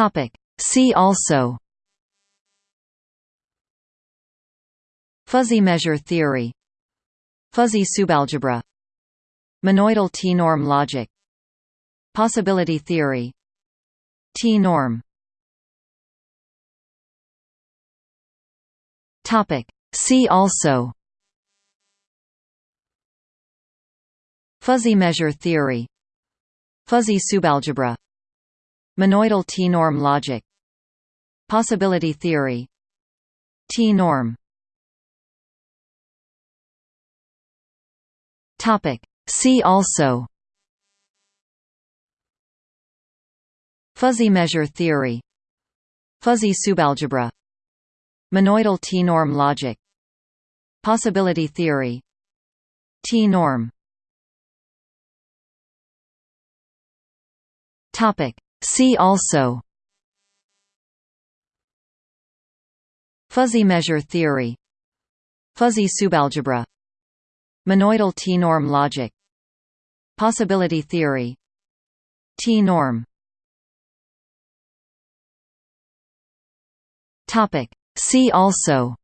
Topic. See also Fuzzy measure theory Fuzzy subalgebra Monoidal T-norm logic Possibility theory T-norm. See also Fuzzy measure theory Fuzzy subalgebra Monoidal T-norm logic. Possibility theory. T-norm. See also. Fuzzy measure theory. Fuzzy subalgebra. Monoidal T-norm logic. Possibility theory. T-norm. Topic. See also. Fuzzy measure theory. Fuzzy subalgebra. Monoidal T-norm logic. Possibility theory. T-norm. See also.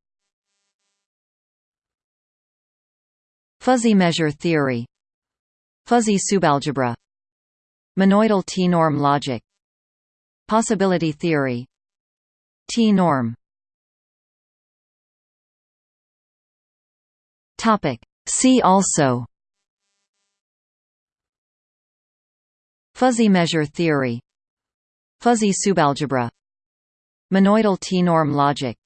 Fuzzy measure theory. Fuzzy subalgebra. Monoidal T-norm logic Possibility theory. T-norm Topic. See also. Fuzzy measure theory. Fuzzy subalgebra. Monoidal T-norm logic.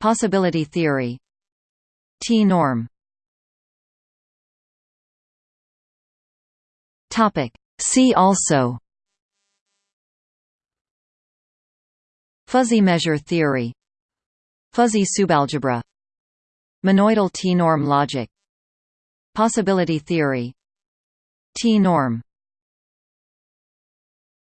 Possibility theory. T-norm See also Fuzzy measure theory. Fuzzy subalgebra. Monoidal T-norm logic. Possibility theory. T-norm